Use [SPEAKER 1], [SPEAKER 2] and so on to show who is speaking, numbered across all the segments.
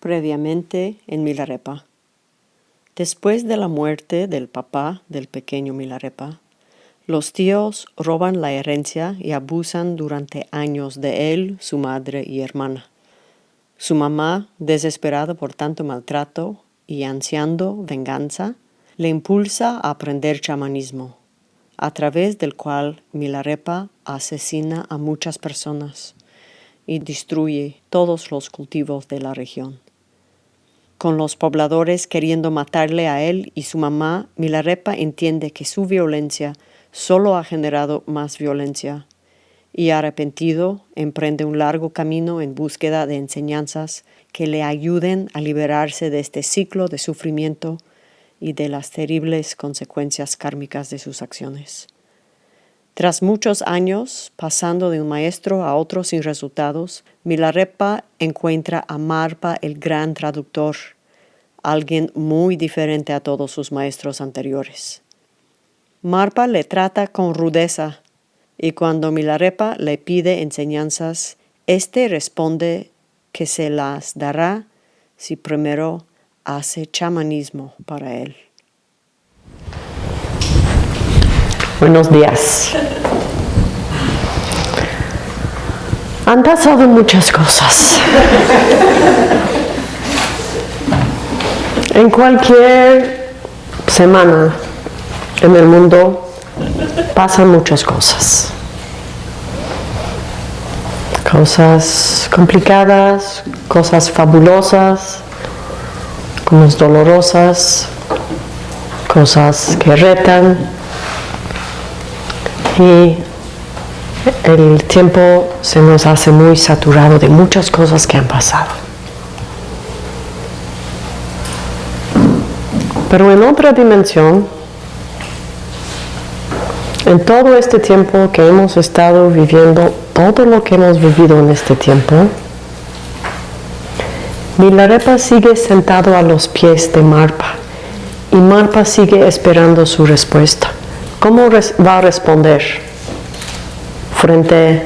[SPEAKER 1] Previamente en Milarepa. Después de la muerte del papá del pequeño Milarepa, los tíos roban la herencia y abusan durante años de él, su madre y hermana. Su mamá, desesperada por tanto maltrato y ansiando venganza, le impulsa a aprender chamanismo, a través del cual Milarepa asesina a muchas personas y destruye todos los cultivos de la región. Con los pobladores queriendo matarle a él y su mamá, Milarepa entiende que su violencia solo ha generado más violencia y arrepentido emprende un largo camino en búsqueda de enseñanzas que le ayuden a liberarse de este ciclo de sufrimiento y de las terribles consecuencias kármicas de sus acciones. Tras muchos años pasando de un maestro a otro sin resultados, Milarepa encuentra a Marpa el gran traductor, alguien muy diferente a todos sus maestros anteriores. Marpa le trata con rudeza y cuando Milarepa le pide enseñanzas, éste responde que se las dará si primero hace chamanismo para él.
[SPEAKER 2] Buenos días. Han pasado muchas cosas. En cualquier semana en el mundo pasan muchas cosas. Cosas complicadas, cosas fabulosas, cosas dolorosas, cosas que retan, y el tiempo se nos hace muy saturado de muchas cosas que han pasado. Pero en otra dimensión, en todo este tiempo que hemos estado viviendo, todo lo que hemos vivido en este tiempo, Milarepa sigue sentado a los pies de Marpa y Marpa sigue esperando su respuesta. ¿Cómo va a responder frente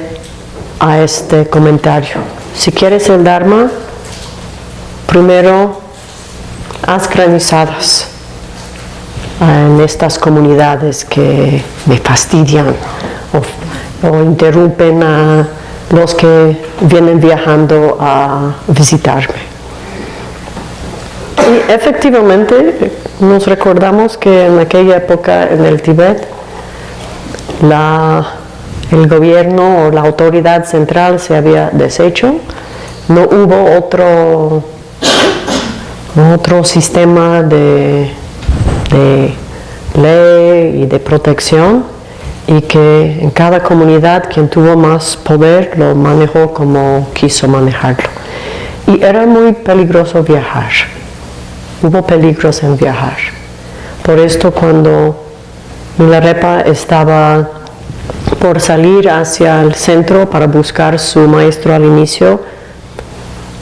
[SPEAKER 2] a este comentario? Si quieres el Dharma, primero haz granizadas en estas comunidades que me fastidian o, o interrumpen a los que vienen viajando a visitarme. Efectivamente nos recordamos que en aquella época en el Tíbet el gobierno o la autoridad central se había deshecho, no hubo otro, otro sistema de, de ley y de protección y que en cada comunidad quien tuvo más poder lo manejó como quiso manejarlo. Y era muy peligroso viajar hubo peligros en viajar. Por esto cuando Milarepa estaba por salir hacia el centro para buscar su maestro al inicio,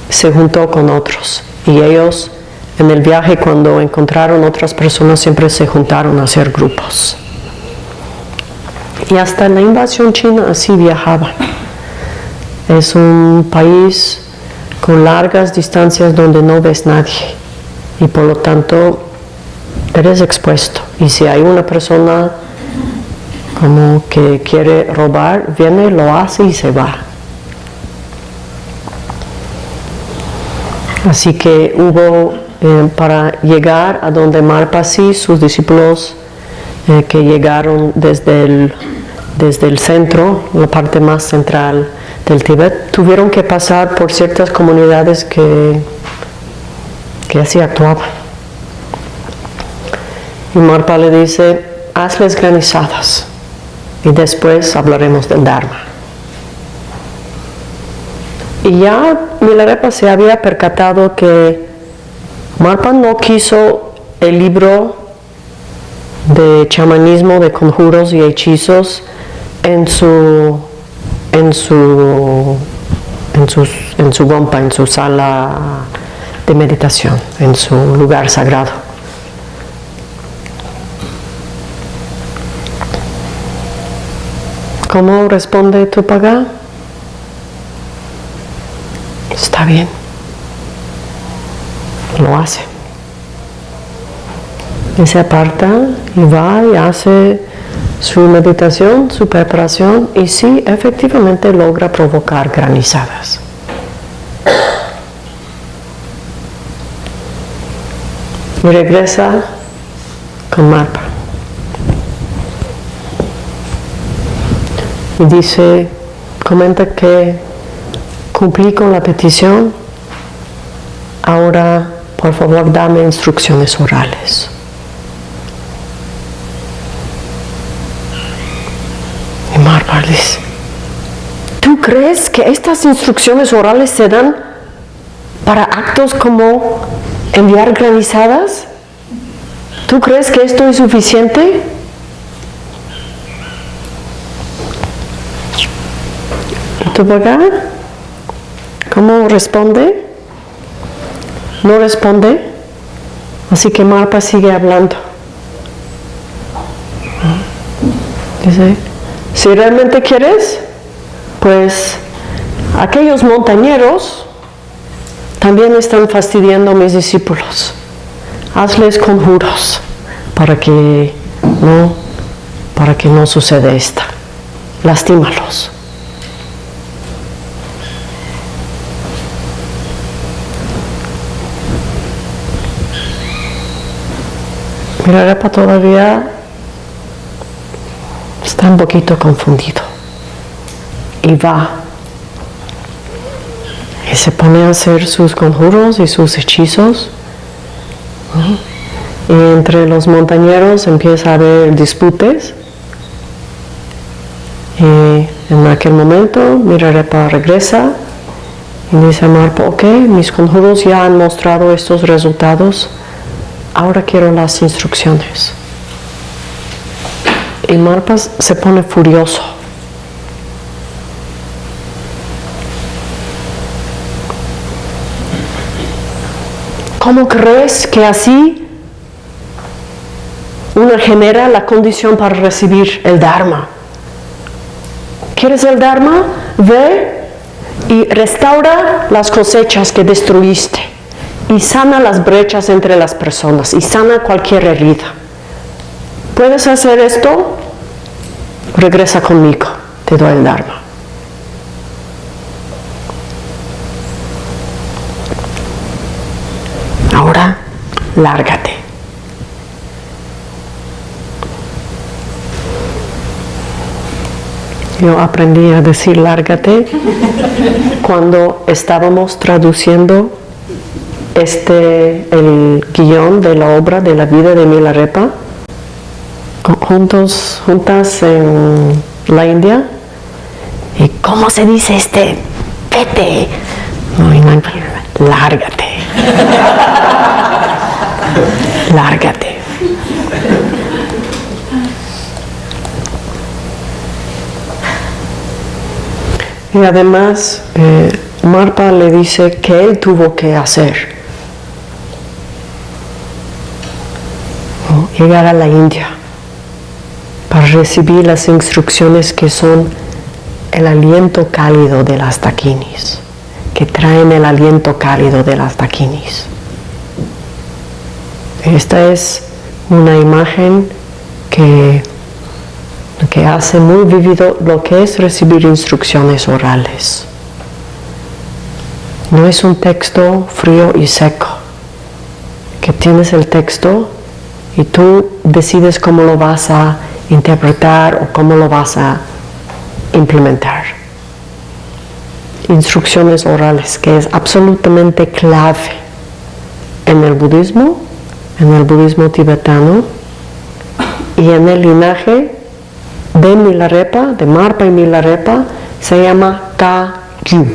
[SPEAKER 2] se juntó con otros y ellos en el viaje cuando encontraron otras personas siempre se juntaron a hacer grupos. Y hasta en la invasión china así viajaban. Es un país con largas distancias donde no ves nadie y por lo tanto eres expuesto. Y si hay una persona como que quiere robar, viene, lo hace y se va. Así que hubo, eh, para llegar a donde Marpasi, sus discípulos eh, que llegaron desde el, desde el centro, la parte más central del Tíbet, tuvieron que pasar por ciertas comunidades que que así actuaba. Y Marpa le dice, hazles granizadas y después hablaremos del Dharma. Y ya Milarepa se había percatado que Marpa no quiso el libro de chamanismo, de conjuros y hechizos en su en su en su, en su gompa, en su sala de meditación en su lugar sagrado. ¿Cómo responde tu paga? Está bien. lo hace. Y se aparta y va y hace su meditación, su preparación y sí, efectivamente logra provocar granizadas. Regresa con Marpa. Y dice, comenta que cumplí con la petición, ahora por favor dame instrucciones orales. Y Marpa dice, ¿tú crees que estas instrucciones orales se dan para actos como enviar granizadas? ¿Tú crees que esto es suficiente? ¿Tu papá? ¿Cómo responde? No responde. Así que Marpa sigue hablando. Dice, si realmente quieres, pues aquellos montañeros también están fastidiando a mis discípulos. Hazles conjuros para que no, para que no suceda esto. Lastímalos. Mirarepa todavía está un poquito confundido y va y se pone a hacer sus conjuros y sus hechizos. Y entre los montañeros empieza a haber disputes. Y en aquel momento Mirarepa regresa y dice a Marpo, ok, mis conjuros ya han mostrado estos resultados, ahora quiero las instrucciones. Y Marpa se pone furioso. ¿Cómo crees que así uno genera la condición para recibir el Dharma? ¿Quieres el Dharma? Ve y restaura las cosechas que destruiste y sana las brechas entre las personas y sana cualquier herida. ¿Puedes hacer esto? Regresa conmigo, te doy el Dharma. Ahora, lárgate. Yo aprendí a decir lárgate cuando estábamos traduciendo este, el guion de la obra de la vida de Milarepa, juntos, juntas en la India. ¿Y cómo se dice este? Vete. lárgate. lárgate. Y además, eh, Marpa le dice que él tuvo que hacer. Llegar a la India para recibir las instrucciones que son el aliento cálido de las taquinis, que traen el aliento cálido de las taquinis. Esta es una imagen que que hace muy vivido lo que es recibir instrucciones orales. No es un texto frío y seco, que tienes el texto y tú decides cómo lo vas a interpretar o cómo lo vas a implementar. Instrucciones orales, que es absolutamente clave en el budismo, en el budismo tibetano y en el linaje de Milarepa, de Marpa y Milarepa, se llama Ka-Gyu.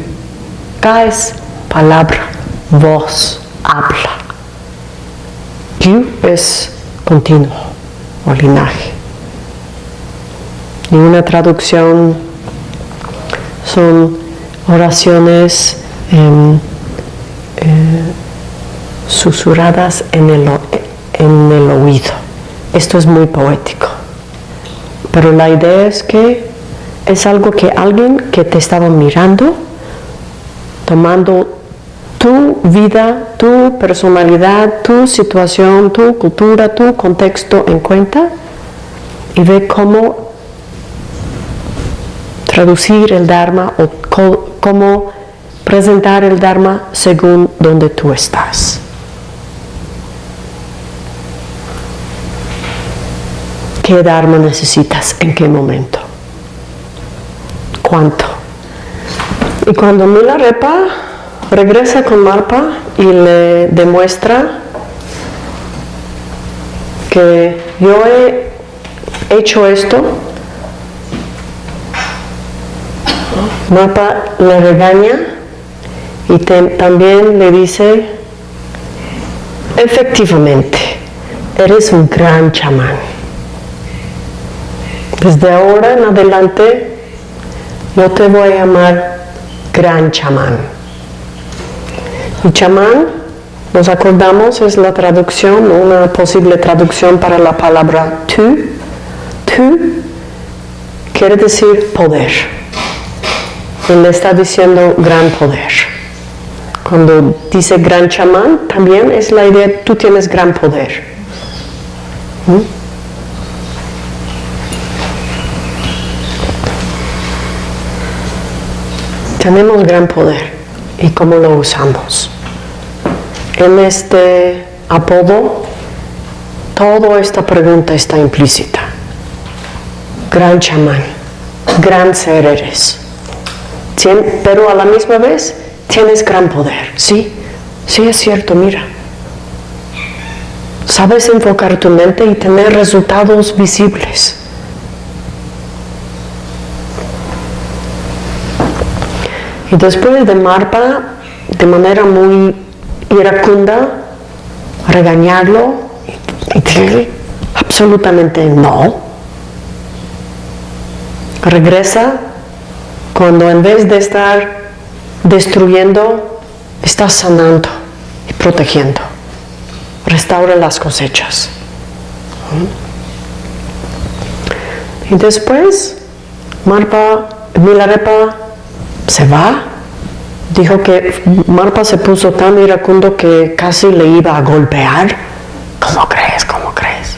[SPEAKER 2] Ka es palabra, voz, habla. Gyu es continuo o linaje. Y una traducción son oraciones em, eh, susurradas en el, en el oído. Esto es muy poético. Pero la idea es que es algo que alguien que te estaba mirando, tomando tu vida, tu personalidad, tu situación, tu cultura, tu contexto en cuenta y ve cómo traducir el Dharma o cómo presentar el Dharma según donde tú estás. ¿Qué Dharma necesitas? ¿En qué momento? ¿Cuánto? Y cuando Milarepa regresa con Marpa y le demuestra que yo he hecho esto, Marpa le regaña y también le dice, efectivamente, eres un gran chamán. Desde ahora en adelante, yo te voy a llamar gran chamán. Y chamán, nos acordamos, es la traducción, una posible traducción para la palabra tú. Tú quiere decir poder. Él está diciendo gran poder. Cuando dice gran chamán, también es la idea, tú tienes gran poder. ¿Mm? Tenemos gran poder y cómo lo usamos. En este apodo, toda esta pregunta está implícita. Gran chamán, gran ser eres. Pero a la misma vez tienes gran poder. Sí, sí es cierto, mira. Sabes enfocar tu mente y tener resultados visibles. Y después de Marpa, de manera muy iracunda regañarlo y decirle absolutamente no. Regresa cuando en vez de estar destruyendo, está sanando y protegiendo. Restaura las cosechas. Y después, Marpa, Milarepa se va Dijo que Marpa se puso tan iracundo que casi le iba a golpear. ¿Cómo crees? ¿Cómo crees?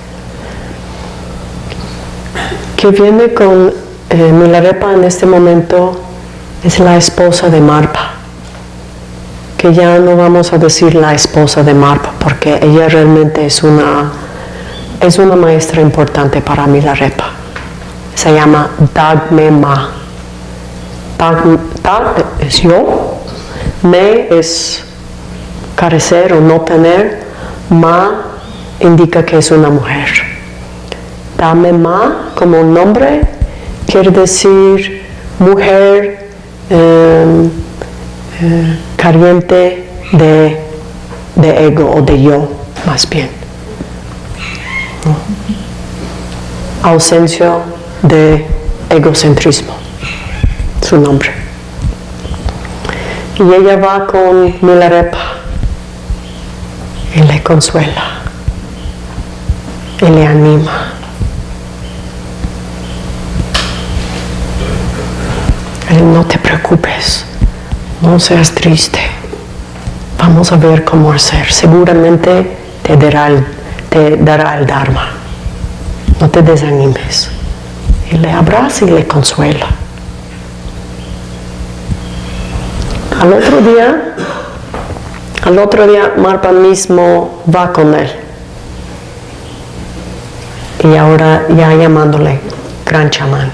[SPEAKER 2] Que viene con eh, Milarepa en este momento es la esposa de Marpa. Que ya no vamos a decir la esposa de Marpa porque ella realmente es una, es una maestra importante para Milarepa. Se llama Dagme Ma. Es yo, me es carecer o no tener, ma indica que es una mujer. Dame ma como un nombre quiere decir mujer em, eh, de, de, ego o de yo, más bien. Ausencia de egocentrismo, su nombre. Y ella va con Milarepa y le consuela y le anima. no te preocupes, no seas triste. Vamos a ver cómo hacer. Seguramente te dará el, Dharma. No te desanimes. Y le abraza y le consuela. Al otro día, al otro día Marpa mismo va con él. Y ahora ya llamándole gran chamán.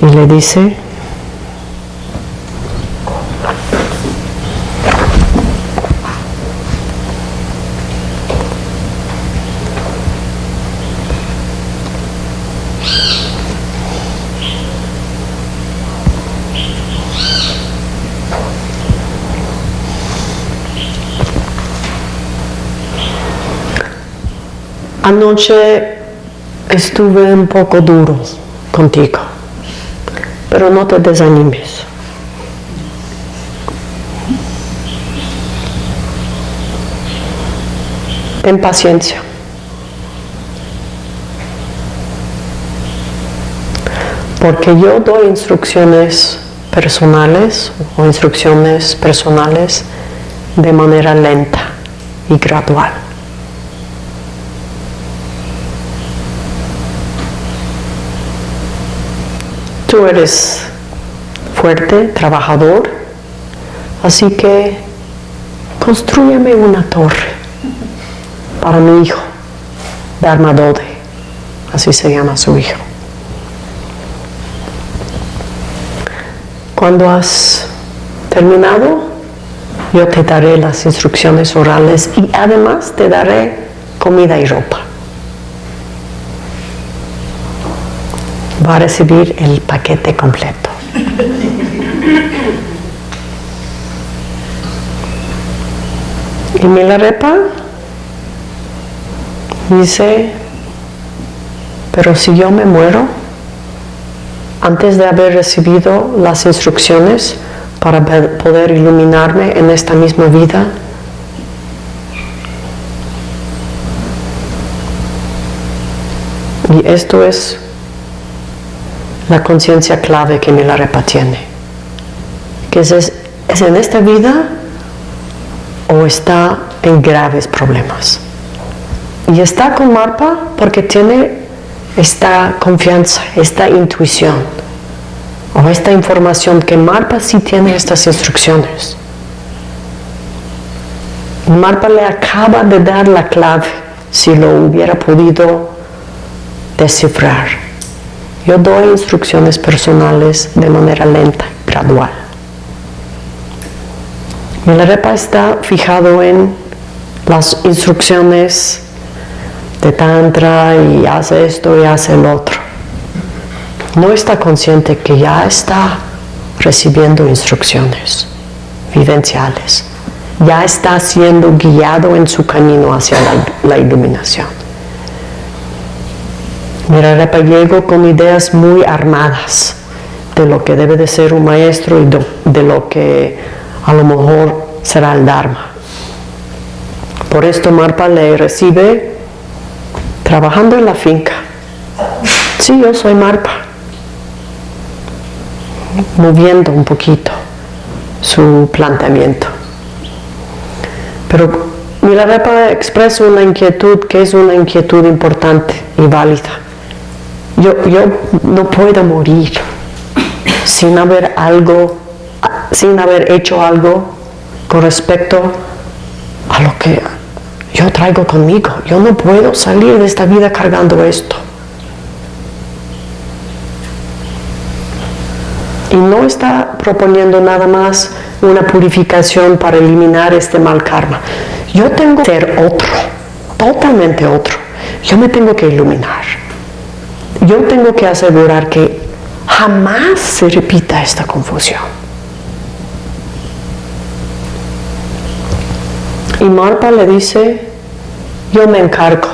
[SPEAKER 2] Y le dice, Anoche estuve un poco duro contigo, pero no te desanimes. Ten paciencia. Porque yo doy instrucciones personales o instrucciones personales de manera lenta y gradual. Tú eres fuerte, trabajador, así que construyeme una torre para mi hijo, Dharmadode, así se llama su hijo. Cuando has terminado, yo te daré las instrucciones orales y además te daré comida y ropa. Va a recibir el paquete completo. Y Milarepa dice, pero si yo me muero, antes de haber recibido las instrucciones para poder iluminarme en esta misma vida, y esto es la conciencia clave que Milarepa tiene, que es, es en esta vida o está en graves problemas. Y está con Marpa porque tiene esta confianza, esta intuición o esta información que Marpa sí tiene estas instrucciones. Marpa le acaba de dar la clave si lo hubiera podido descifrar. Yo doy instrucciones personales de manera lenta, gradual. Milarepa está fijado en las instrucciones de tantra y hace esto y hace el otro. No está consciente que ya está recibiendo instrucciones vivenciales. Ya está siendo guiado en su camino hacia la, iluminación. Mira, llego con ideas muy armadas de lo que debe de ser un maestro y de lo que a lo mejor será el Dharma. Por esto Marpa le recibe trabajando en la finca. Sí, yo soy Marpa. Moviendo un poquito su planteamiento. Pero Milarepa expresa una inquietud que es una inquietud importante y válida. Yo, yo no puedo morir sin haber algo, sin haber hecho algo con respecto a lo que yo traigo conmigo. Yo no puedo salir de esta vida cargando esto. Y no está proponiendo nada más una purificación para eliminar este mal karma. Yo tengo que ser otro, totalmente otro. Yo me tengo que iluminar. Yo tengo que asegurar que jamás se repita esta confusión. Y Marpa le dice, yo me encargo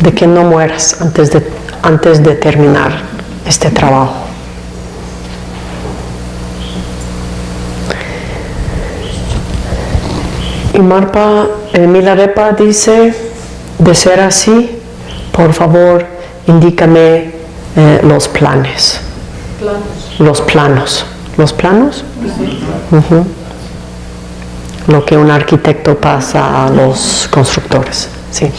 [SPEAKER 2] de que no mueras antes de, antes de terminar este trabajo. Y Marpa, Milarepa dice, de ser así, por favor, indícame eh, los planes. Los planos. ¿Los planos? lo que un arquitecto pasa a los constructores. ¿sí?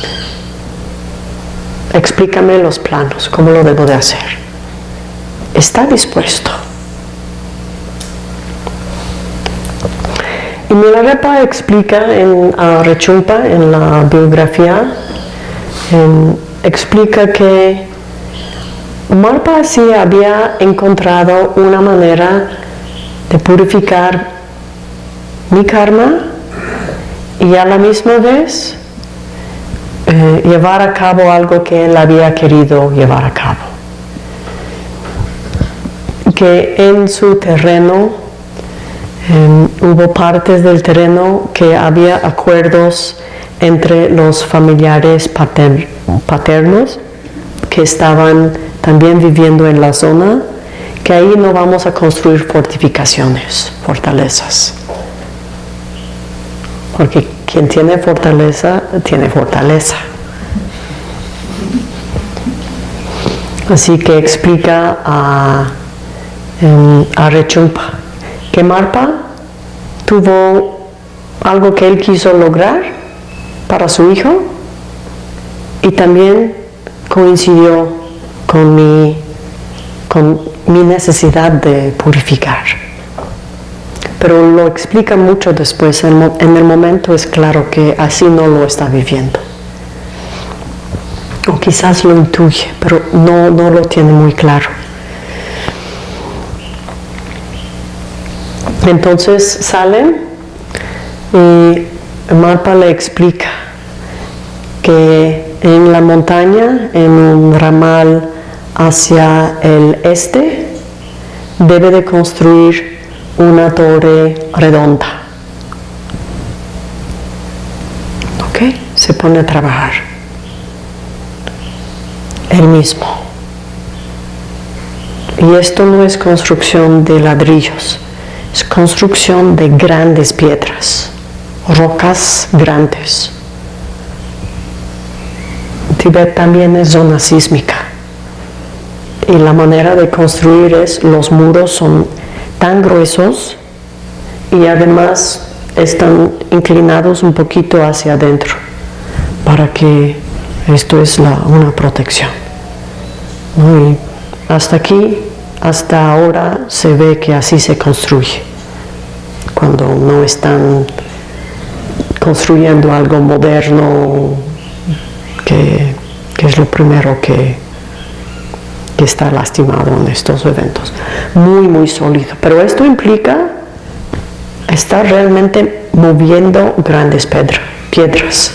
[SPEAKER 2] Explícame los planos, cómo lo debo de hacer. Está dispuesto. Y Milarepa explica en Rechumpa, en la biografía, explica que Marpa sí había encontrado una manera de purificar mi karma y a la misma vez eh, llevar a cabo algo que él había querido llevar a cabo. Que en su terreno em, hubo partes del terreno que había acuerdos entre los familiares paternos que estaban también viviendo en la zona, que ahí no vamos a construir fortificaciones, fortalezas. Porque quien tiene fortaleza, tiene fortaleza. Así que explica a en Arechumpa, que Marpa tuvo algo que él quiso lograr para su hijo y también coincidió con mi, con mi necesidad de purificar. Pero lo explica mucho después, en el momento es claro que así no lo está viviendo. O quizás lo intuye, pero no, no lo tiene muy claro. Entonces salen y Marpa le explica que en la montaña, en un ramal hacia el este, debe de construir una torre redonda. ¿Ok? Se pone a trabajar. El mismo. Y esto no es construcción de ladrillos, es construcción de grandes piedras, rocas grandes. Tibet también es zona sísmica y la manera de construir es los muros son tan gruesos y además están inclinados un poquito hacia adentro para que esto es una protección. Hasta aquí, hasta ahora se ve que así se construye, cuando no están construyendo algo moderno que, es lo primero que, que está lastimado en estos eventos. Muy, muy sólido. Pero esto implica estar realmente moviendo grandes piedras.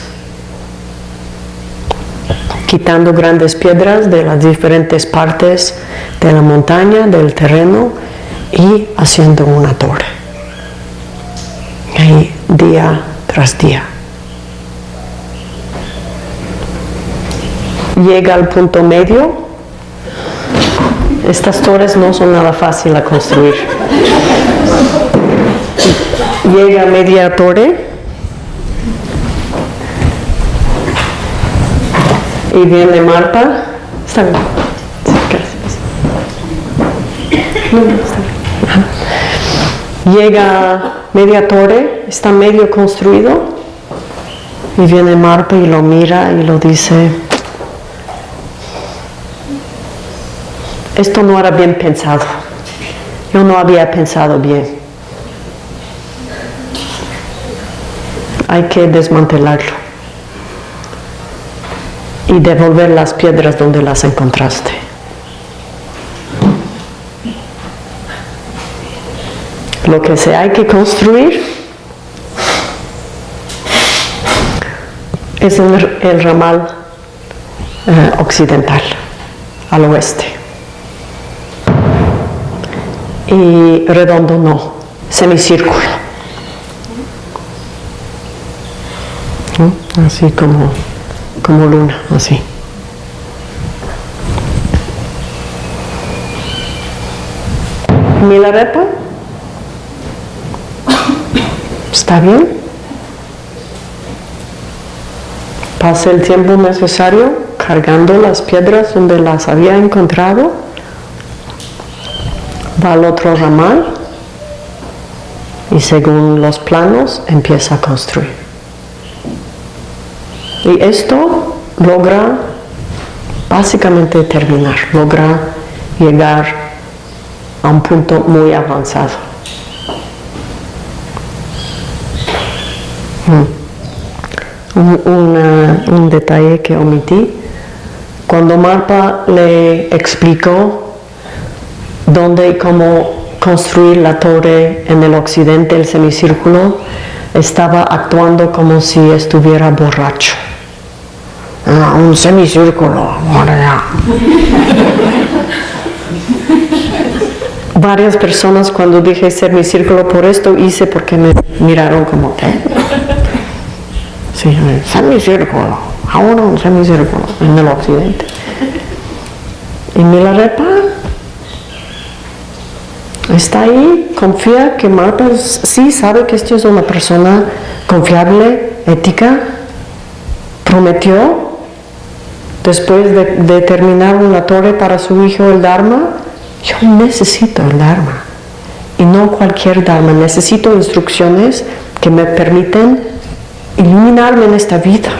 [SPEAKER 2] Quitando grandes piedras de las diferentes partes de la montaña, del terreno y haciendo una torre. Y día tras día. Llega al punto medio estas torres no son nada fácil a construir. Llega media torre y viene Marta. Está bien. Llega media torre, está medio construido y viene Marta y lo mira y lo dice, esto no era bien pensado. Yo no había pensado bien. Hay que desmantelarlo y devolver las piedras donde las encontraste. Lo que se hay que construir es el, ramal eh, occidental, al oeste. y redondo no, semicírculo. Así como, como luna, así. Milarepa, ¿está bien? Pasa el tiempo necesario cargando las piedras donde las había encontrado va al otro ramal y según los planos empieza a construir. Y esto logra básicamente terminar, logra llegar a un punto muy avanzado. Un, detalle que omití, cuando Marpa le explicó dónde y cómo construir la torre en el occidente, el semicírculo, estaba actuando como si estuviera borracho. Ah, un semicírculo, Varias personas cuando dije semicírculo por esto hice porque me miraron como, ¿qué? Sí, semicírculo, ahora un semicírculo en el occidente. Y me la está ahí, confía que Marta sí sabe que esto es una persona confiable, ética, prometió después de, terminar una torre para su hijo el Dharma, yo necesito el Dharma. Y no cualquier Dharma, necesito instrucciones que me permiten iluminarme en esta vida.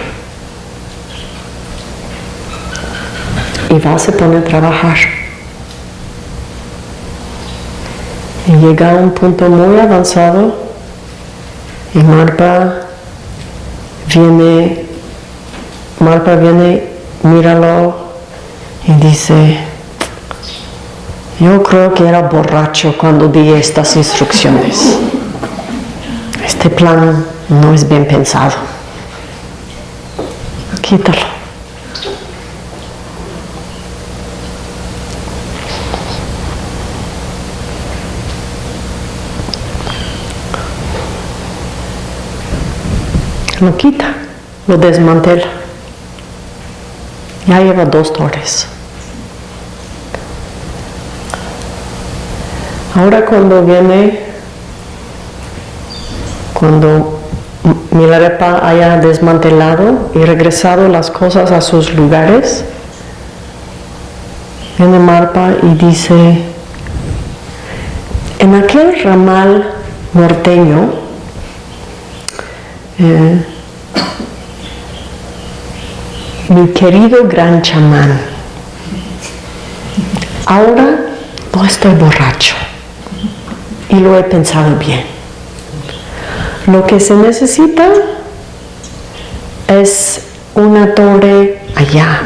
[SPEAKER 2] Y va a poner a trabajar. Y llega a un punto muy avanzado y Marpa viene, Marpa viene, míralo y dice, yo creo que era borracho cuando di estas instrucciones. Este plan no es bien pensado. Quítalo. Lo quita, lo desmantela. Ya lleva dos torres. Ahora cuando viene, cuando Milarepa haya desmantelado y regresado las cosas a sus lugares, viene Marpa y dice, en aquel ramal norteño, eh, mi querido gran chamán, ahora no estoy borracho y lo he pensado bien. Lo que se necesita es una torre allá.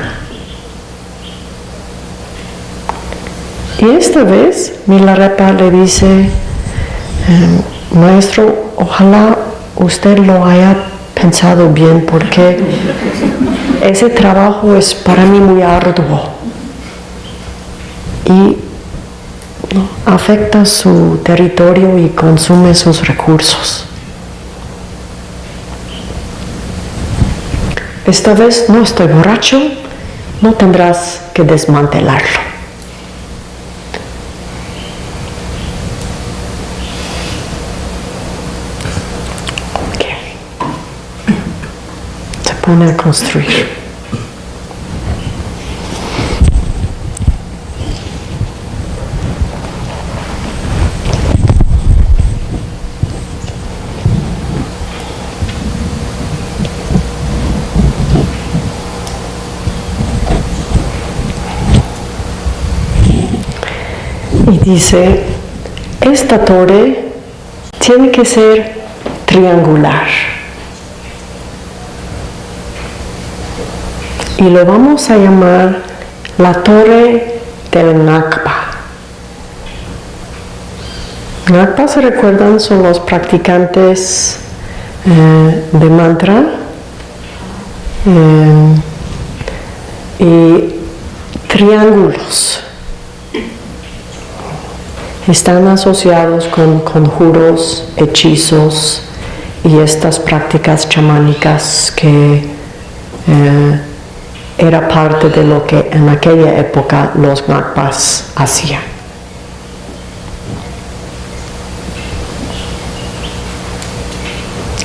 [SPEAKER 2] Y esta vez Milarepa le dice, em, maestro, ojalá usted lo haya pensado bien porque ese trabajo es para mí muy arduo y afecta su territorio y consume sus recursos. Esta vez no estoy borracho, no tendrás que desmantelarlo. Se pone a construir. Dice, esta torre tiene que ser triangular. Y lo vamos a llamar la torre del Nakpa. Nakpa, se recuerdan, son los practicantes eh, de mantra. Eh, y triángulos están asociados con conjuros, hechizos y estas prácticas chamánicas que eh, era parte de lo que en aquella época los Ngakpas hacían.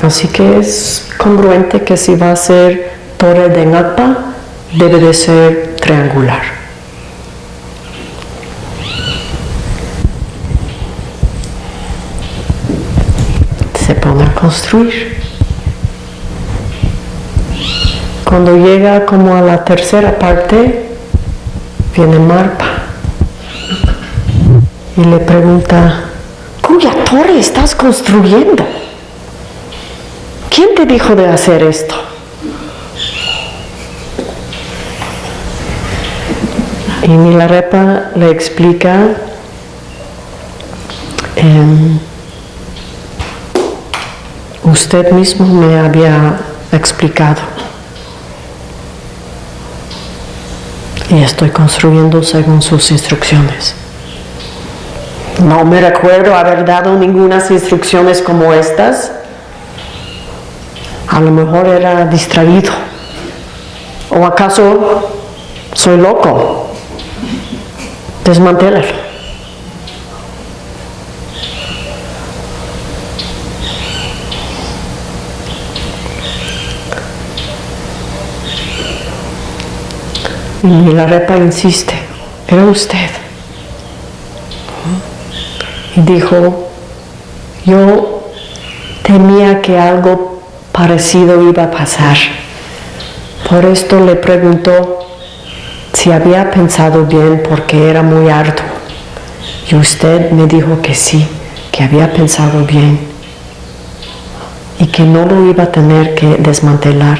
[SPEAKER 2] Así que es congruente que si va a ser torre de Ngakpa, debe de ser triangular. Construir. Cuando llega como a la tercera parte, viene Marpa y le pregunta, ¿cuya torre estás construyendo? ¿Quién te dijo de hacer esto? Y Milarepa le explica em, usted mismo me había explicado. Y estoy construyendo según sus instrucciones. No me recuerdo haber dado ninguna instrucciones como estas. A lo mejor era distraído. ¿O acaso soy loco? Desmantélalo. Y la repa insiste, era usted. y dijo, yo temía que algo parecido iba a pasar. Por esto le preguntó si había pensado bien porque era muy arduo. Y usted me dijo que sí, que había pensado bien y que no lo iba a tener que desmantelar.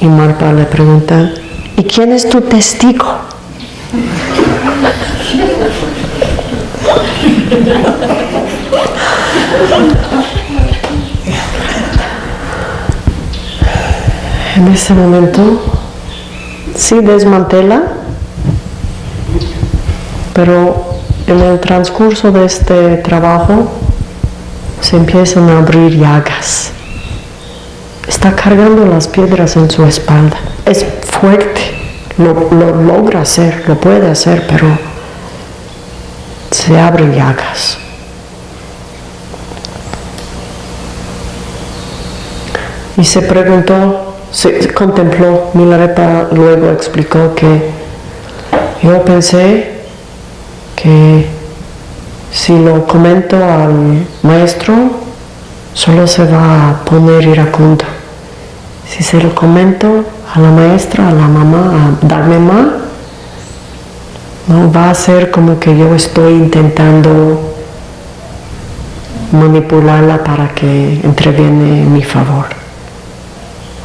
[SPEAKER 2] Y Marpa le pregunta, ¿y quién es tu testigo? En ese momento sí desmantela, pero en el transcurso de este trabajo se empiezan a abrir llagas. Está cargando las piedras en su espalda. Es fuerte, lo, logra hacer, lo puede hacer, pero se abren llagas. Y se preguntó, se contempló, Milarepa luego explicó que yo pensé que si lo comento al maestro, solo se va a poner iracundo. Si se lo comento a la maestra, a la mamá, a darme más, no va a ser como que yo estoy intentando manipularla para que entreviene en mi favor.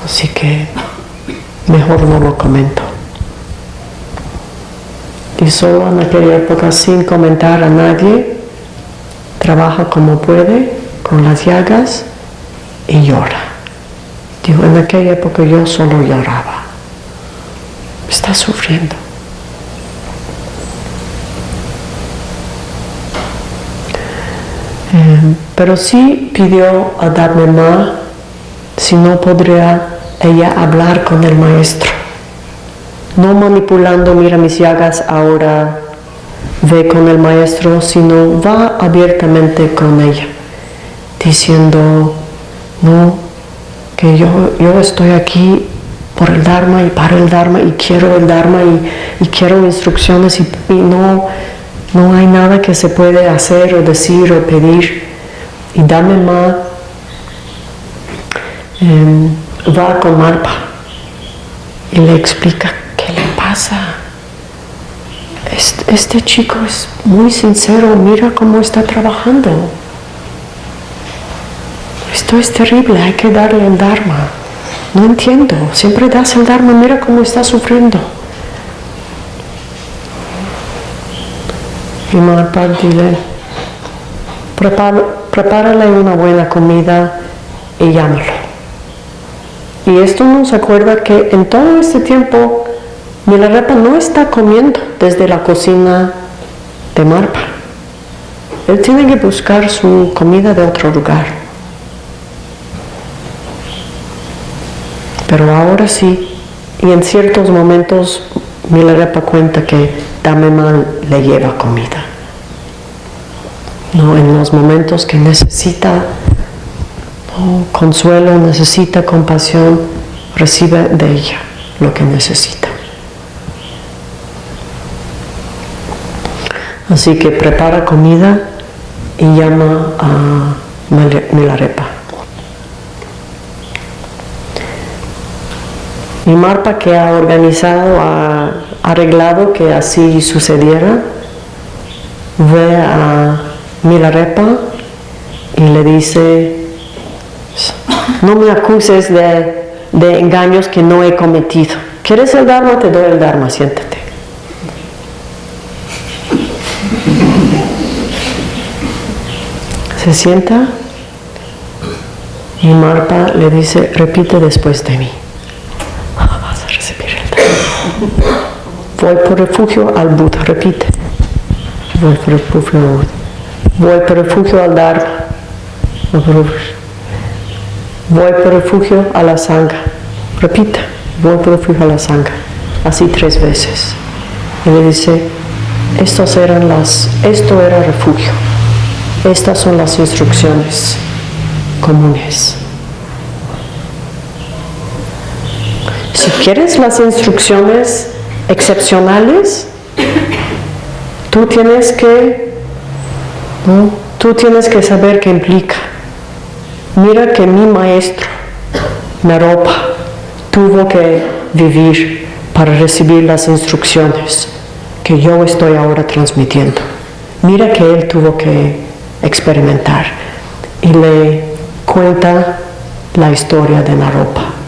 [SPEAKER 2] Así que mejor no lo comento. Y solo en aquella época, sin comentar a nadie, trabaja como puede con las llagas y llora. Digo, en aquella época yo solo lloraba. Está sufriendo. Eh, pero sí pidió a darme más si no podría ella hablar con el maestro. No manipulando, mira mis llagas, ahora ve con el maestro, sino va abiertamente con ella, diciendo, no, que yo, yo estoy aquí por el Dharma y para el Dharma y quiero el Dharma y, quiero instrucciones y, no, no hay nada que se puede hacer o decir o pedir. Y dame más, em, va con Marpa y le explica qué le pasa este, chico es muy sincero, mira cómo está trabajando. Esto es terrible, hay que darle el Dharma. No entiendo, siempre das el Dharma, mira cómo está sufriendo. Y Maharpal dile, prepárale una buena comida y llámalo. Y esto nos acuerda que en todo este tiempo Milarepa no está comiendo desde la cocina de Marpa. Él tiene que buscar su comida de otro lugar. Pero ahora sí, y en ciertos momentos Milarepa cuenta que Mal le lleva comida. No, en los momentos que necesita consuelo, necesita compasión, recibe de ella lo que necesita. Así que prepara comida y llama a Milarepa. Y Marpa que ha organizado, ha arreglado que así sucediera, ve a Milarepa y le dice, no me acuses de, engaños que no he cometido. ¿Quieres el Dharma? Te doy el Dharma, siéntate. Se sienta y Marpa le dice, repite después de mí. Recibir el. Voy por refugio al Buda, repite. Voy por refugio al Buda. Voy por refugio al Dharma. Voy por refugio a la Sangha. Repita, voy por refugio a la Sangha. Así tres veces. Y le dice, estos eran las, esto era refugio. Estas son las instrucciones comunes. Si quieres las instrucciones excepcionales, tú tienes que. Tú tienes que saber qué implica. Mira que mi maestro, Naropa, tuvo que vivir para recibir las instrucciones que yo estoy ahora transmitiendo. Mira que él tuvo que experimentar y le cuenta la historia de Naropa.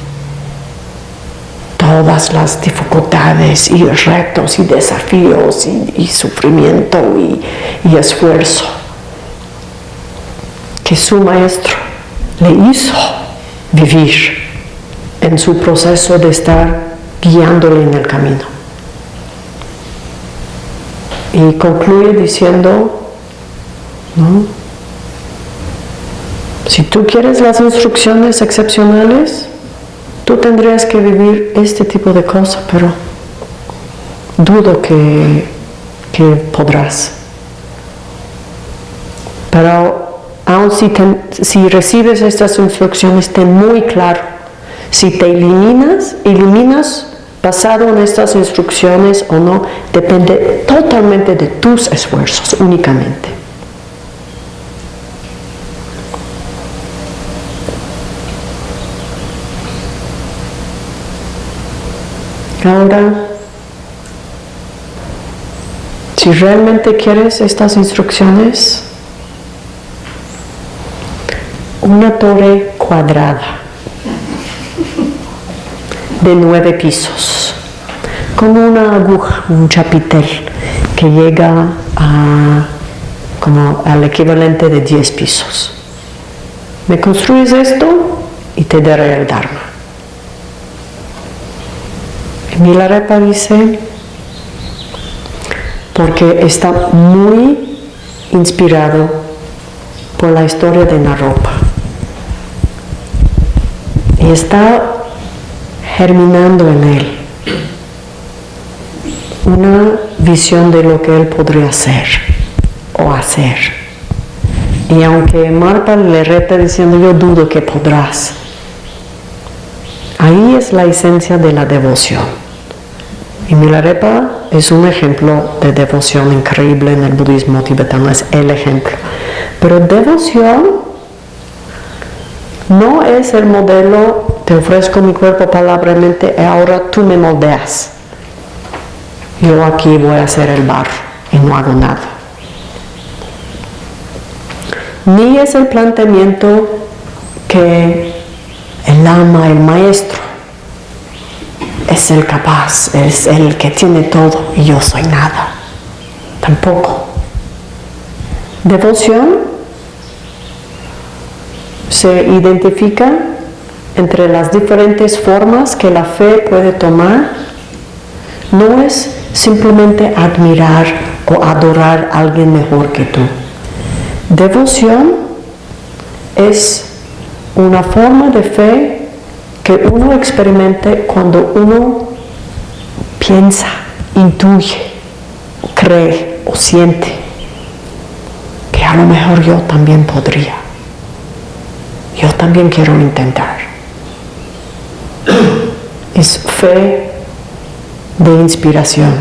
[SPEAKER 2] Todas las dificultades y retos y desafíos y, sufrimiento y esfuerzo que su maestro le hizo vivir en su proceso de estar guiándole en el camino. Y concluye diciendo, si tú quieres las instrucciones excepcionales, tú tendrías que vivir este tipo de cosas, pero dudo que, que podrás. Pero aun si, si recibes estas instrucciones, ten muy claro, si te eliminas, eliminas basado en estas instrucciones o no, depende totalmente de tus esfuerzos únicamente. Ahora, si realmente quieres estas instrucciones, una torre cuadrada de nueve pisos, con una aguja, un chapitel que llega a, como al equivalente de diez pisos. Me construyes esto y te daré el Dharma. Milarepa dice, porque está muy inspirado por la historia de Naropa. Y está germinando en él una visión de lo que él podría ser o hacer. Y aunque Marta le reta diciendo yo dudo que podrás, ahí es la esencia de la devoción. Y Milarepa es un ejemplo de devoción increíble en el budismo tibetano, es el ejemplo. Pero devoción no es el modelo te ofrezco mi cuerpo palabramente y ahora tú me moldeas. Yo aquí voy a hacer el barro y no hago nada. Ni es el planteamiento que el ama, el maestro, es el capaz, es el que tiene todo y yo soy nada. Tampoco. Devoción se identifica entre las diferentes formas que la fe puede tomar no es simplemente admirar o adorar a alguien mejor que tú. Devoción es una forma de fe que uno experimente cuando uno piensa, intuye, cree o siente que a lo mejor yo también podría. Yo también quiero intentar es fe de inspiración,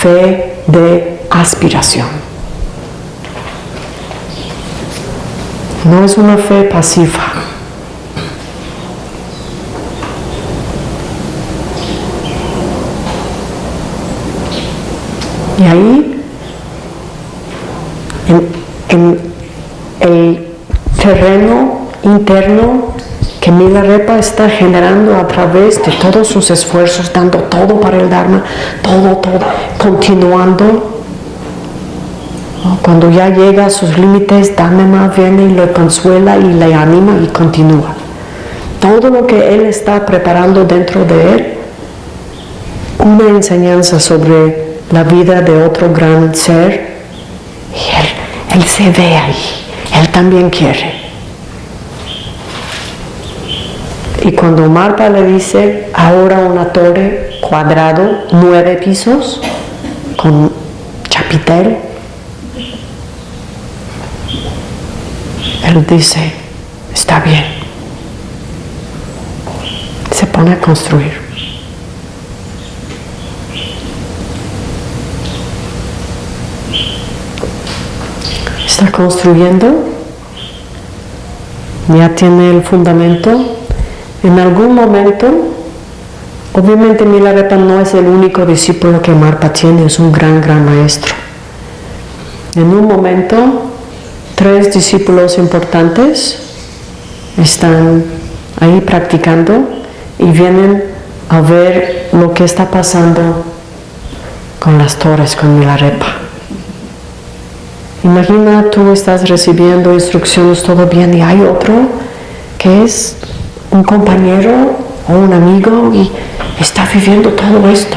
[SPEAKER 2] fe de aspiración. No es una fe pasiva. Y ahí, en, el terreno interno que Milarepa está generando a través de todos sus esfuerzos, dando todo para el Dharma, todo, todo, continuando. Cuando ya llega a sus límites, Dhamma viene y le consuela y le anima y continúa. Todo lo que él está preparando dentro de él, una enseñanza sobre la vida de otro gran ser, y él, él se ve ahí, él también quiere. Y cuando Marta le dice, ahora una torre cuadrado, nueve pisos, con chapitel, él dice, está bien. Se pone a construir. Está construyendo, ya tiene el fundamento. En algún momento, obviamente Milarepa no es el único discípulo que Marpa tiene, es un gran, gran maestro. En un momento, tres discípulos importantes están ahí practicando y vienen a ver lo que está pasando con las torres, con Milarepa. Imagina tú estás recibiendo instrucciones, todo bien, y hay otro que es un compañero o un amigo y está viviendo todo esto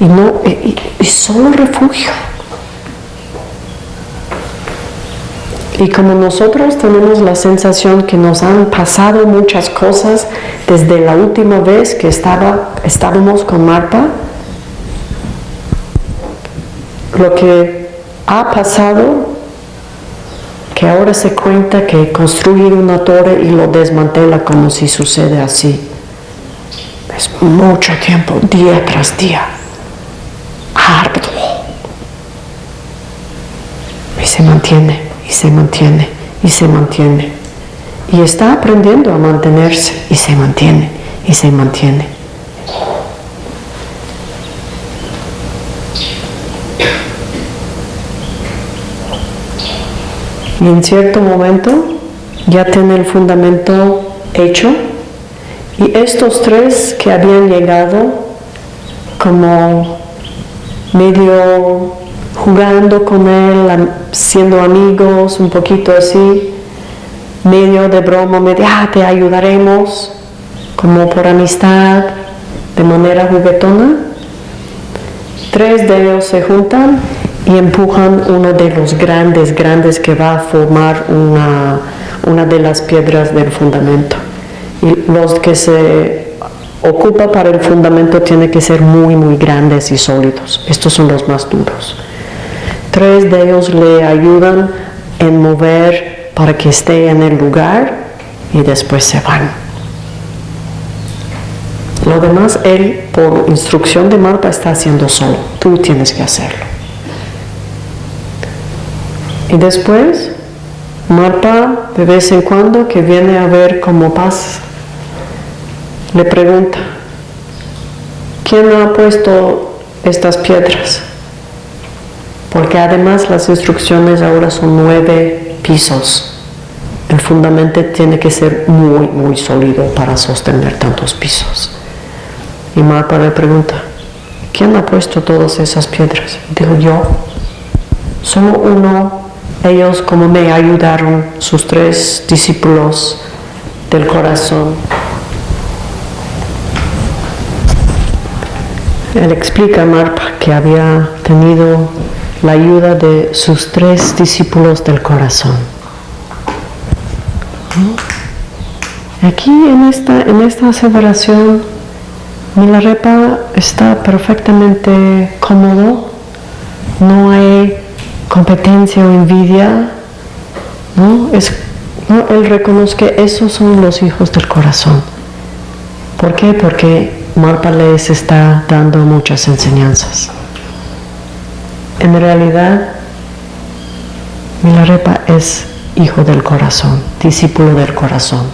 [SPEAKER 2] y no y, solo refugio. Y como nosotros tenemos la sensación que nos han pasado muchas cosas desde la última vez que estábamos con Marta, lo que ha pasado, que ahora se cuenta que construir una torre y lo desmantela como si sucede así. Es mucho tiempo, día tras día, arduo. Y se mantiene, y se mantiene, y se mantiene. Y está aprendiendo a mantenerse, y se mantiene, y se mantiene. Y en cierto momento ya tiene el fundamento hecho y estos tres que habían llegado como medio jugando con él, siendo amigos, un poquito así, medio de broma, medio, ah, te ayudaremos, como por amistad, de manera juguetona. Tres de ellos se juntan y empujan uno de los grandes, grandes que va a formar una, una de las piedras del fundamento. Y los que se ocupa para el fundamento tienen que ser muy, muy grandes y sólidos. Estos son los más duros. Tres de ellos le ayudan en mover para que esté en el lugar y después se van. Lo demás él, por instrucción de Marta, está haciendo solo. Tú tienes que hacerlo. Y después, Marta, de vez en cuando, que viene a ver cómo pasa, le pregunta, ¿quién ha puesto estas piedras? Porque además las instrucciones ahora son nueve pisos. El fundamento tiene que ser muy, muy sólido para sostener tantos pisos. Y Marta le pregunta, ¿quién ha puesto todas esas piedras? Digo yo, solo uno ellos como me ayudaron, sus tres discípulos del corazón. Él explica a Marpa que había tenido la ayuda de sus tres discípulos del corazón. Aquí en esta, en esta aseveración, Milarepa está perfectamente cómodo, no hay competencia o envidia, ¿no? Es, Él reconoce que esos son los hijos del corazón. ¿Por qué? Porque Marpa les está dando muchas enseñanzas. En realidad, Milarepa es hijo del corazón, discípulo del corazón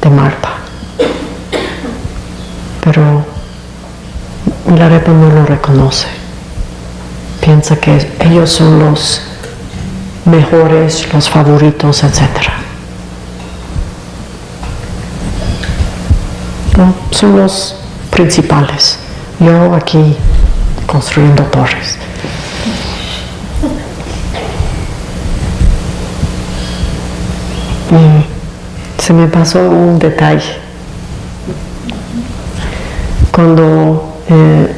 [SPEAKER 2] de Marpa. Pero Milarepa no lo reconoce piensa que ellos son los mejores, los favoritos, etc. son los principales. Yo aquí construyendo torres. Y se me pasó un detalle. Cuando eh,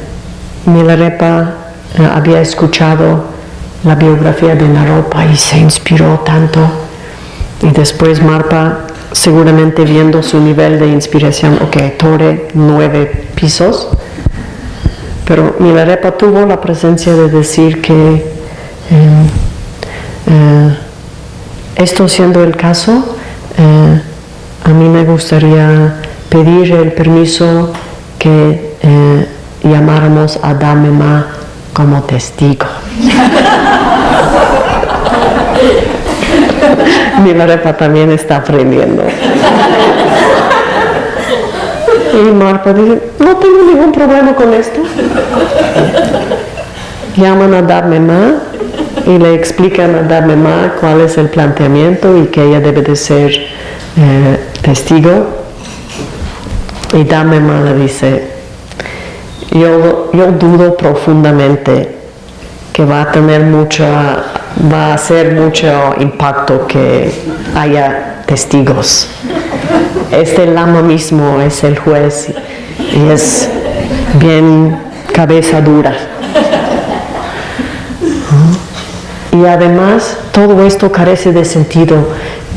[SPEAKER 2] Milarepa había escuchado la biografía de Naropa y se inspiró tanto. Y después Marpa, seguramente viendo su nivel de inspiración, ok, torre nueve pisos, pero Milarepa tuvo la presencia de decir que em, eh, esto siendo el caso, eh, a mí me gustaría pedir el permiso que llamáramos a Damema como testigo. Milarepa también está aprendiendo. Y Marpa dice, no tengo ningún problema con esto. Llaman a Dharmema y le explican a Dharmema cuál es el planteamiento y que ella debe de ser eh, testigo. Y Dharmema le dice, yo, yo dudo profundamente que va a tener mucha, va a hacer mucho impacto que haya testigos. Este lama mismo es el juez y es bien cabeza dura. Y además todo esto carece de sentido.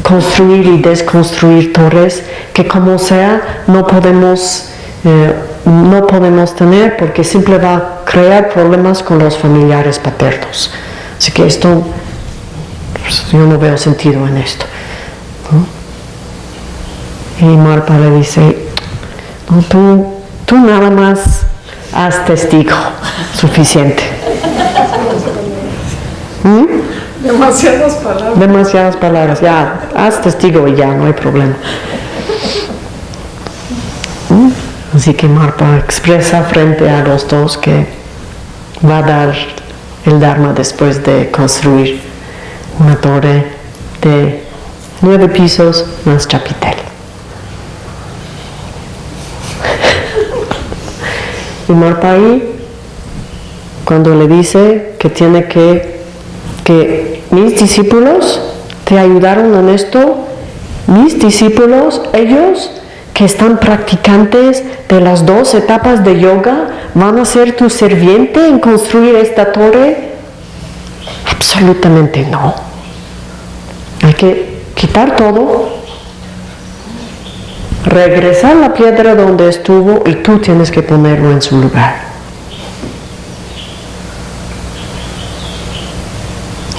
[SPEAKER 2] Construir y desconstruir torres que como sea no podemos, eh, no podemos tener porque siempre va a crear problemas con los familiares paternos. Así que esto, pues, yo no veo sentido en esto. Y Marpa le dice, tú, tú nada más haz testigo, suficiente.
[SPEAKER 3] ¿Mm? Demasiadas palabras.
[SPEAKER 2] Demasiadas palabras, ya, haz testigo y ya, no hay problema. Así que Marpa expresa frente a los dos que va a dar el Dharma después de construir una torre de nueve pisos más chapitel. Y Marpai, cuando le dice que tiene que, que mis discípulos te ayudaron en esto, mis discípulos, ellos que están practicantes de las dos etapas de yoga, van a ser tu serviente en construir esta torre? Absolutamente no. Hay que quitar todo regresar la piedra donde estuvo y tú tienes que ponerlo en su lugar.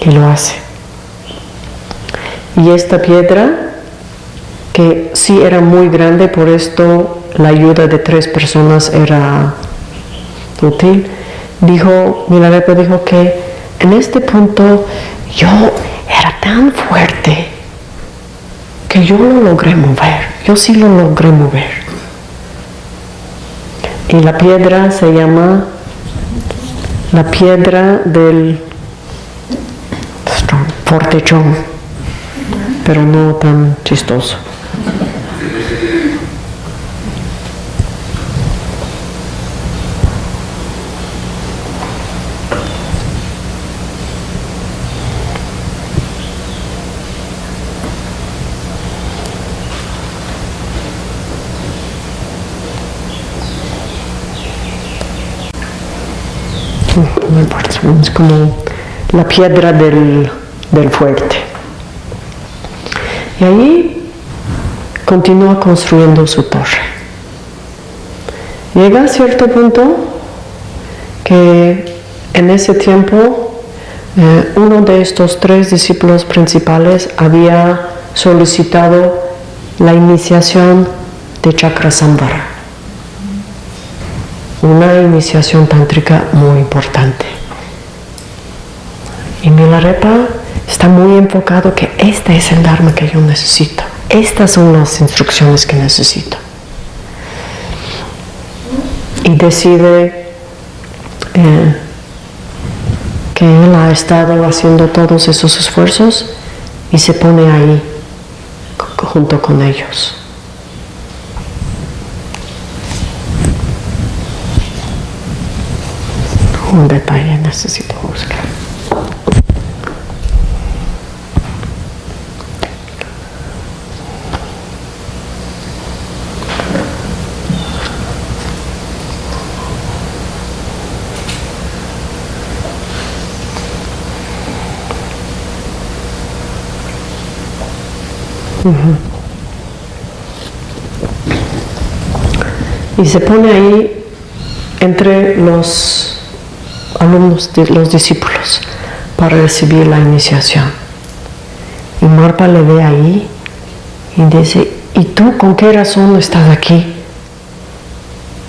[SPEAKER 2] Y lo hace. Y esta piedra, que sí era muy grande, por esto la ayuda de tres personas era útil, dijo, Milarepa dijo que en este punto yo era tan fuerte que yo lo logré mover. Yo sí lo logré mover. Y la piedra se llama la piedra del fortechón, pero no tan chistoso. Es como la piedra del, fuerte. Y ahí continúa construyendo su torre. Llega a cierto punto que en ese tiempo eh, uno de estos tres discípulos principales había solicitado la iniciación de Chakrasambhara, una iniciación tántrica muy importante. Y Milarepa está muy enfocado que este es el Dharma que yo necesito. Estas son las instrucciones que necesito. Y decide eh, que él ha estado haciendo todos esos esfuerzos y se pone ahí junto con ellos. Un detalle necesito buscar. Y se pone ahí entre los alumnos, los discípulos, para recibir la iniciación. Y Marpa le ve ahí y dice, ¿y tú con qué razón estás aquí?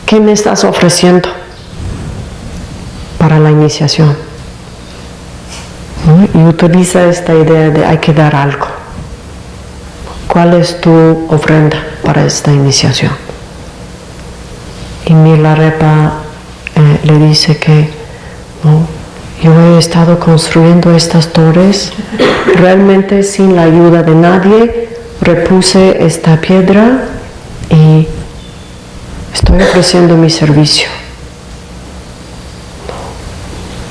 [SPEAKER 2] ¿Qué me estás ofreciendo para la iniciación? Y utiliza esta idea de hay que dar algo ¿cuál es tu ofrenda para esta iniciación? Y Milarepa eh, le dice que yo he estado construyendo estas torres realmente sin la ayuda de nadie, repuse esta piedra y estoy ofreciendo mi servicio.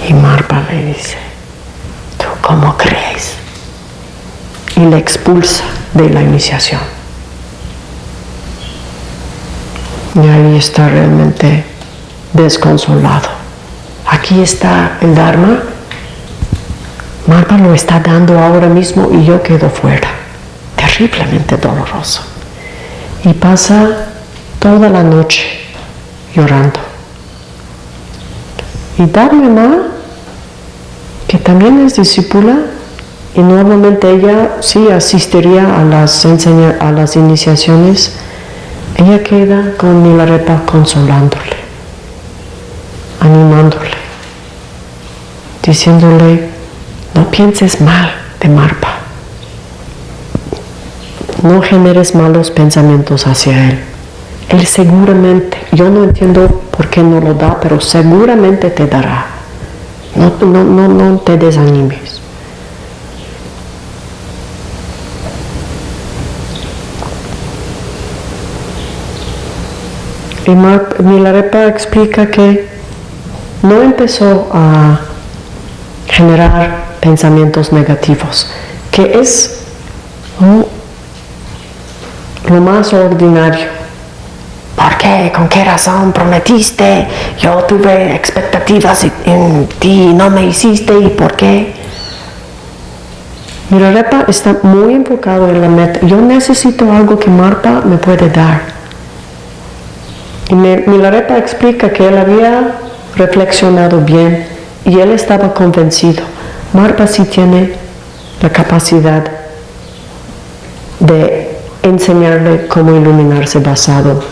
[SPEAKER 2] Y Marpa le dice, ¿tú cómo crees? Y le expulsa de la iniciación. Y ahí está realmente desconsolado. Aquí está el Dharma. Marpa lo está dando ahora mismo y yo quedo fuera. Terriblemente doloroso. Y pasa toda la noche llorando. Y Dharma, que también es discípula, y normalmente ella sí asistiría a las, a las iniciaciones, ella queda con Milarepa consolándole, animándole, diciéndole, no pienses mal de Marpa, no generes malos pensamientos hacia él. Él seguramente, yo no entiendo por qué no lo da, pero seguramente te dará. No, no, no, no te desanimes. Y Milarepa explica que no empezó a generar pensamientos negativos, que es lo más ordinario. ¿Por qué? ¿Con qué razón prometiste? Yo tuve expectativas en ti y no me hiciste. ¿Y por qué? Milarepa está muy enfocado en la meta. Yo necesito algo que Marta me puede dar. Y Milarepa explica que él había reflexionado bien y él estaba convencido. Marpa sí tiene la capacidad de enseñarle cómo iluminarse basado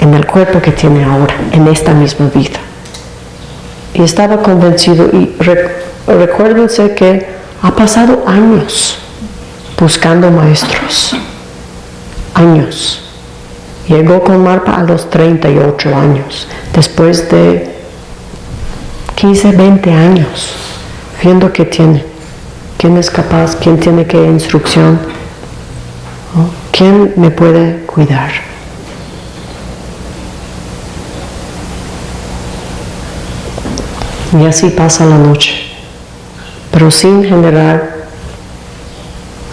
[SPEAKER 2] en el cuerpo que tiene ahora, en esta misma vida. Y estaba convencido y recuérdense que ha pasado años buscando maestros, años. Llegó con Marpa a los 38 años, después de 15, 20 años, viendo que tiene, quién es capaz, quién tiene qué instrucción, quién me puede cuidar. Y así pasa la noche, pero sin generar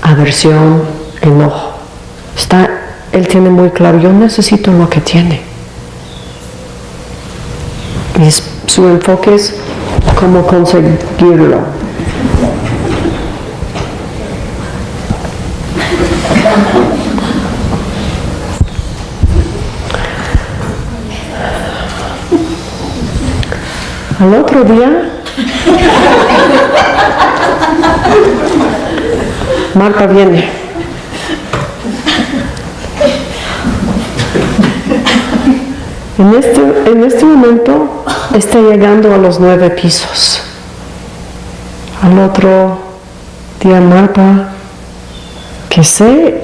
[SPEAKER 2] aversión, enojo. Está él tiene muy claro, yo necesito lo que tiene. Y su enfoque es cómo conseguirlo. Al otro día, Marta viene. En este, en este momento está llegando a los nueve pisos. Al otro día Marta, que sé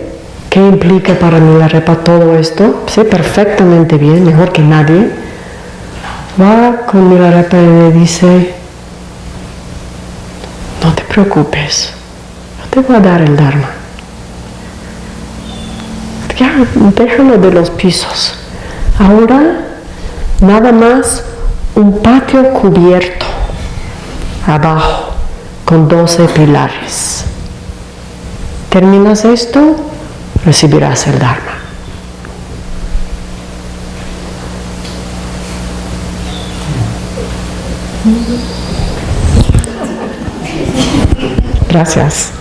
[SPEAKER 2] qué implica para mí la repa todo esto, sé perfectamente bien, mejor que nadie, va con Milarepa y le dice, no te preocupes, yo te voy a dar el Dharma. Ya, déjalo de los pisos. Ahora nada más un patio cubierto abajo con 12 pilares. Terminas esto, recibirás el Dharma. Gracias.